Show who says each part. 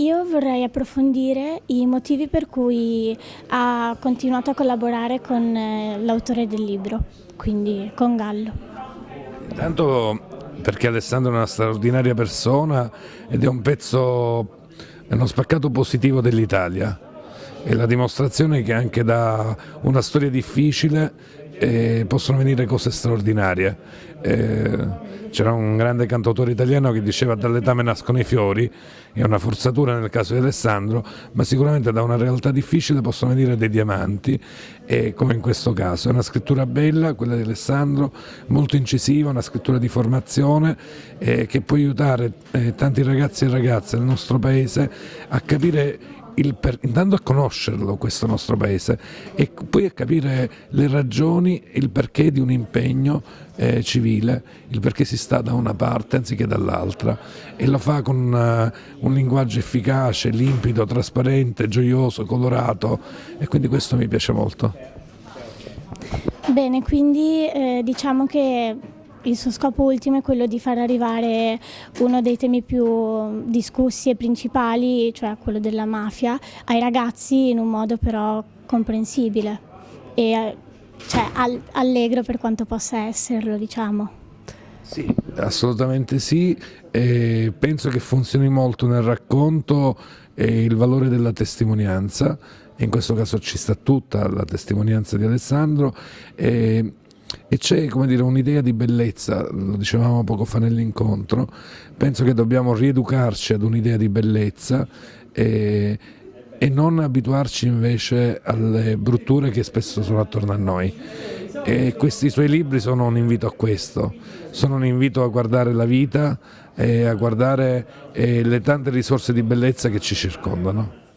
Speaker 1: Io vorrei approfondire i motivi per cui ha continuato a collaborare con eh, l'autore del libro, quindi con Gallo.
Speaker 2: Intanto perché Alessandro è una straordinaria persona ed è un pezzo, è uno spaccato positivo dell'Italia. È la dimostrazione che anche da una storia difficile eh, possono venire cose straordinarie. C'era un grande cantautore italiano che diceva dall'etame nascono i fiori, è una forzatura nel caso di Alessandro, ma sicuramente da una realtà difficile possono venire dei diamanti, e, come in questo caso. È una scrittura bella, quella di Alessandro, molto incisiva, una scrittura di formazione che può aiutare eh, tanti ragazzi e ragazze del nostro paese a capire per, intanto a conoscerlo questo nostro paese e poi a capire le ragioni, il perché di un impegno eh, civile, il perché si sta da una parte anziché dall'altra e lo fa con uh, un linguaggio efficace, limpido, trasparente, gioioso, colorato e quindi questo mi piace molto.
Speaker 1: Bene, quindi eh, diciamo che il suo scopo ultimo è quello di far arrivare uno dei temi più discussi e principali, cioè quello della mafia, ai ragazzi in un modo però comprensibile e cioè, allegro per quanto possa esserlo, diciamo.
Speaker 2: Sì, assolutamente sì, e penso che funzioni molto nel racconto il valore della testimonianza, in questo caso ci sta tutta la testimonianza di Alessandro, e e c'è un'idea di bellezza, lo dicevamo poco fa nell'incontro, penso che dobbiamo rieducarci ad un'idea di bellezza e, e, non abituarci invece alle brutture che spesso sono attorno a noi. E questi suoi libri sono un invito a questo, sono un invito a guardare la vita e a guardare eh, le tante risorse di bellezza che ci circondano.